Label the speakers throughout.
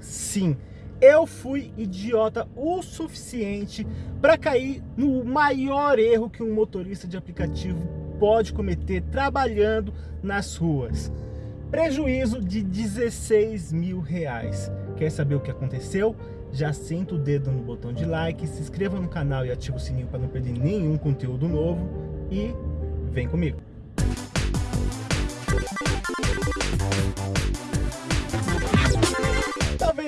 Speaker 1: Sim, eu fui idiota o suficiente para cair no maior erro que um motorista de aplicativo pode cometer trabalhando nas ruas. Prejuízo de 16 mil reais. Quer saber o que aconteceu? Já senta o dedo no botão de like, se inscreva no canal e ative o sininho para não perder nenhum conteúdo novo e vem comigo.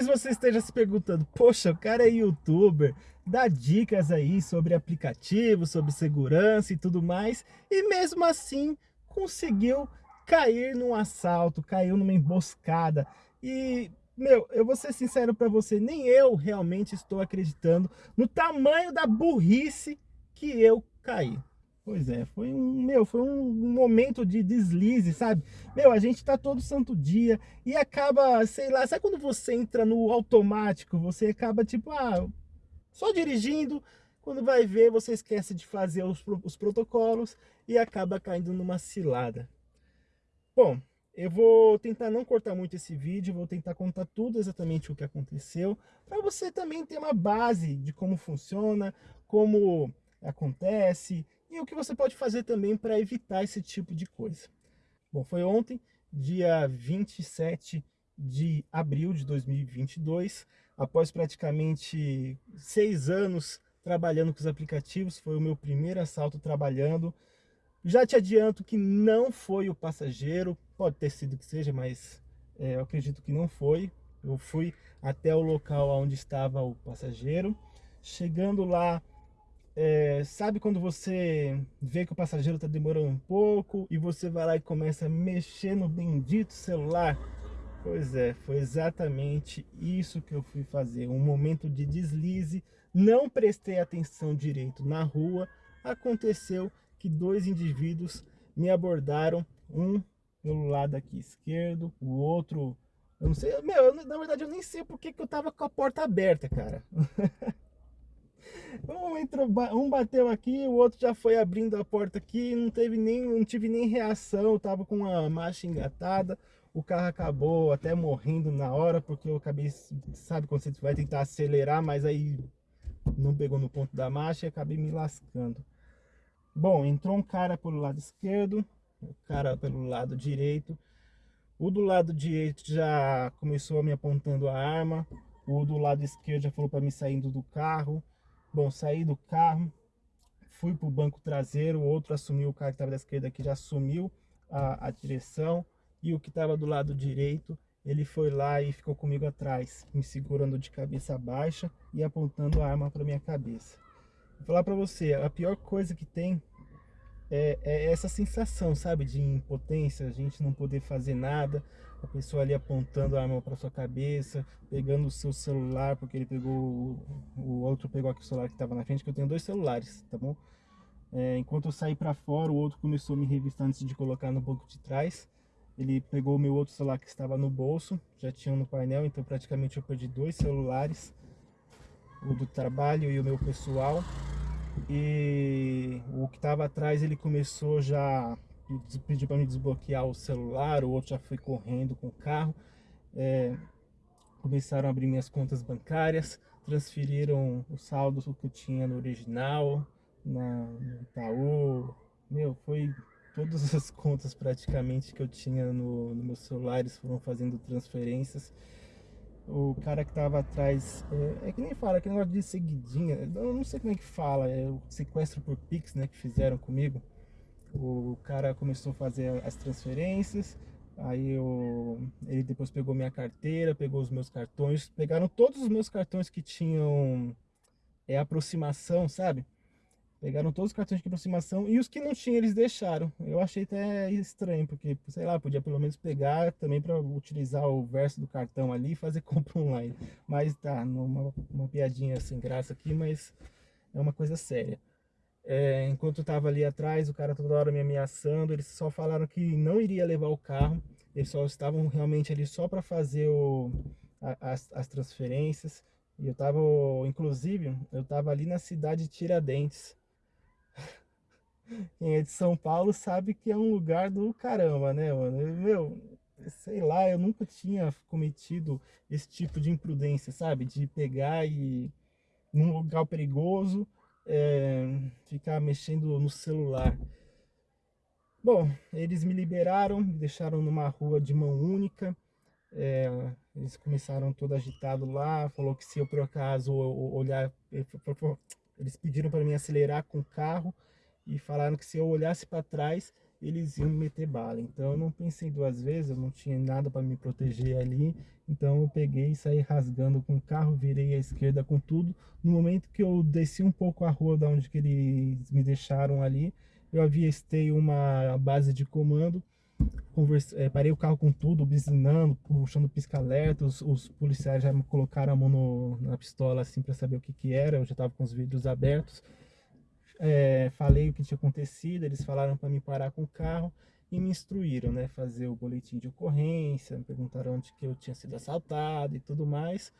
Speaker 1: Talvez você esteja se perguntando, poxa, o cara é youtuber, dá dicas aí sobre aplicativos, sobre segurança e tudo mais, e mesmo assim conseguiu cair num assalto, caiu numa emboscada. E, meu, eu vou ser sincero para você, nem eu realmente estou acreditando no tamanho da burrice que eu caí. Pois é, foi um, meu, foi um momento de deslize, sabe? Meu, a gente tá todo santo dia e acaba, sei lá, sabe quando você entra no automático, você acaba tipo, ah, só dirigindo, quando vai ver, você esquece de fazer os, os protocolos e acaba caindo numa cilada. Bom, eu vou tentar não cortar muito esse vídeo, vou tentar contar tudo exatamente o que aconteceu, para você também ter uma base de como funciona, como acontece e o que você pode fazer também para evitar esse tipo de coisa. Bom, foi ontem, dia 27 de abril de 2022, após praticamente seis anos trabalhando com os aplicativos, foi o meu primeiro assalto trabalhando, já te adianto que não foi o passageiro, pode ter sido que seja, mas é, eu acredito que não foi. Eu fui até o local onde estava o passageiro. Chegando lá, é, sabe quando você vê que o passageiro está demorando um pouco e você vai lá e começa a mexer no bendito celular? Pois é, foi exatamente isso que eu fui fazer. Um momento de deslize, não prestei atenção direito na rua, aconteceu que dois indivíduos me abordaram, um pelo lado aqui esquerdo, o outro, eu não sei, meu, eu, na verdade eu nem sei porque que eu tava com a porta aberta, cara. um, entrou, um bateu aqui, o outro já foi abrindo a porta aqui, não teve nem, não tive nem reação, tava com a marcha engatada, o carro acabou até morrendo na hora, porque eu acabei, sabe quando você vai tentar acelerar, mas aí não pegou no ponto da marcha e acabei me lascando. Bom, entrou um cara pelo lado esquerdo, o cara pelo lado direito. O do lado direito já começou me apontando a arma. O do lado esquerdo já falou para mim saindo do carro. Bom, saí do carro, fui para o banco traseiro. O outro assumiu, o cara que estava da esquerda aqui já assumiu a, a direção. E o que estava do lado direito, ele foi lá e ficou comigo atrás, me segurando de cabeça baixa e apontando a arma para minha cabeça. Vou falar pra você, a pior coisa que tem é, é, essa sensação, sabe, de impotência, a gente não poder fazer nada, a pessoa ali apontando a arma para sua cabeça, pegando o seu celular, porque ele pegou, o outro pegou aqui o celular que estava na frente, que eu tenho dois celulares, tá bom? É, enquanto eu saí para fora, o outro começou a me revistar antes de colocar no banco de trás. Ele pegou o meu outro celular que estava no bolso, já tinha no painel, então praticamente eu perdi dois celulares, o do trabalho e o meu pessoal e o que estava atrás ele começou já pediu para me desbloquear o celular, o outro já foi correndo com o carro. É, começaram a abrir minhas contas bancárias, transferiram o saldo que eu tinha no original, na, no Itaú. Meu, foi todas as contas praticamente que eu tinha no, no meus celulares foram fazendo transferências o cara que tava atrás, é, é, que nem fala, que negócio de seguidinha, eu não sei como é que fala, é o sequestro por Pix, né, que fizeram comigo. O cara começou a fazer as transferências, aí eu, ele depois pegou minha carteira, pegou os meus cartões, pegaram todos os meus cartões que tinham é, aproximação, sabe? Pegaram todos os cartões de aproximação e os que não tinham eles deixaram. Eu achei até estranho, porque, sei lá, podia pelo menos pegar também para utilizar o verso do cartão ali e fazer compra online. Mas tá, uma, uma piadinha sem graça aqui, mas é uma coisa séria. É, enquanto eu tava ali atrás, o cara toda hora me ameaçando, eles só falaram que não iria levar o carro, eles só estavam realmente ali só para fazer o, a, as, as transferências. E eu tava, inclusive, eu tava ali na cidade de Tiradentes, é de São Paulo sabe que é um lugar do caramba, né, mano? Meu, sei lá, eu nunca tinha cometido esse tipo de imprudência, sabe? De pegar e num lugar perigoso, é, ficar mexendo no celular. Bom, eles me liberaram, me deixaram numa rua de mão única, é, eles começaram todo agitado lá, falou que se eu por acaso olhar, eles pediram para mim acelerar com o carro e falaram que se eu olhasse para trás, eles iam me meter bala. Então eu não pensei duas vezes, eu não tinha nada para me proteger ali. Então eu peguei e saí rasgando com o carro, virei à esquerda com tudo. No momento que eu desci um pouco a rua da onde que eles me deixaram ali, eu avistei uma base de comando. Converse, é, parei o carro com tudo, buzinando, puxando pisca-alerta. Os, os, policiais já me colocaram a mão no, na pistola assim para saber o que que era. Eu já estava com os vidros abertos é, falei o que tinha acontecido, eles falaram para me parar com o carro e me instruíram, né, fazer o boletim de ocorrência, me perguntaram onde que eu tinha sido assaltado e tudo mais,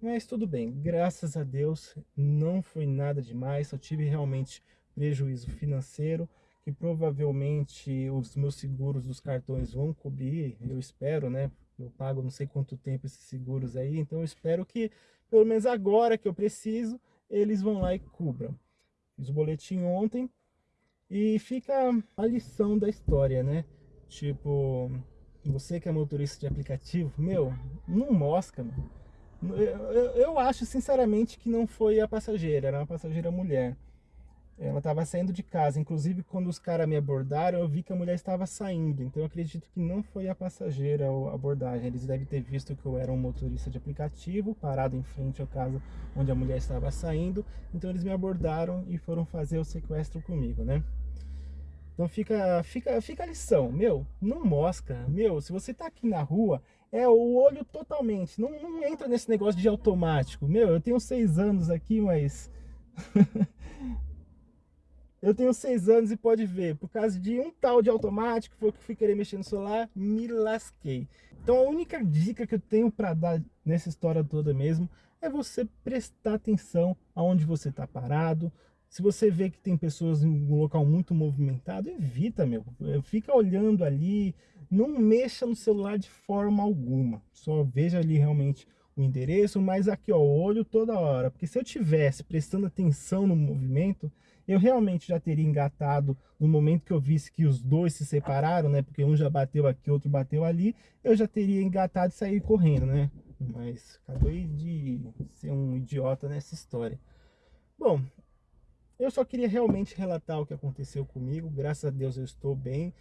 Speaker 1: mas tudo bem, graças a Deus não foi nada demais, só tive realmente prejuízo financeiro, que provavelmente os meus seguros dos cartões vão cobrir, eu espero, né, eu pago não sei quanto tempo esses seguros aí, então eu espero que, pelo menos agora que eu preciso, eles vão lá e cubram. Fiz o boletim ontem e fica a lição da história, né? Tipo, você que é motorista de aplicativo, meu, não mosca, mano. Eu, eu, eu acho sinceramente que não foi a passageira, era uma passageira mulher. Ela estava saindo de casa, inclusive quando os caras me abordaram, eu vi que a mulher estava saindo. Então eu acredito que não foi a passageira a abordagem. Eles devem ter visto que eu era um motorista de aplicativo, parado em frente à casa onde a mulher estava saindo. Então eles me abordaram e foram fazer o sequestro comigo, né? Então fica, fica, fica a lição, meu, não mosca, meu, se você tá aqui na rua, é o olho totalmente, não, não entra nesse negócio de automático, meu, eu tenho seis anos aqui, mas Eu tenho seis anos e pode ver, por causa de um tal de automático, foi que fui querer mexer no celular, me lasquei. Então a única dica que eu tenho para dar nessa história toda mesmo, é você prestar atenção aonde você está parado. Se você vê que tem pessoas em um local muito movimentado, evita, meu. Fica olhando ali, não mexa no celular de forma alguma. Só veja ali realmente o endereço, mas aqui ó, olho toda hora. Porque se eu tivesse prestando atenção no movimento, eu realmente já teria engatado no momento que eu visse que os dois se separaram, né? Porque um já bateu aqui, outro bateu ali, eu já teria engatado e sair correndo, né? Mas acabei de ser um idiota nessa história. Bom, eu só queria realmente relatar o que aconteceu comigo. Graças a Deus eu estou bem.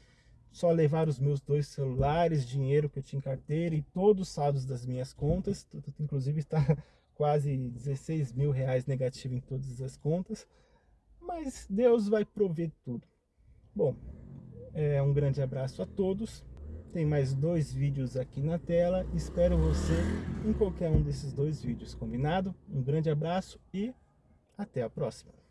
Speaker 1: Só levar os meus dois celulares, dinheiro que eu tinha em carteira e todos os saldos das minhas contas. Inclusive está quase 16 mil reais negativo em todas as contas mas Deus vai prover tudo. Bom, é, um grande abraço a todos. Tem mais dois vídeos aqui na tela. Espero você em qualquer um desses dois vídeos, combinado? Um grande abraço e até a próxima.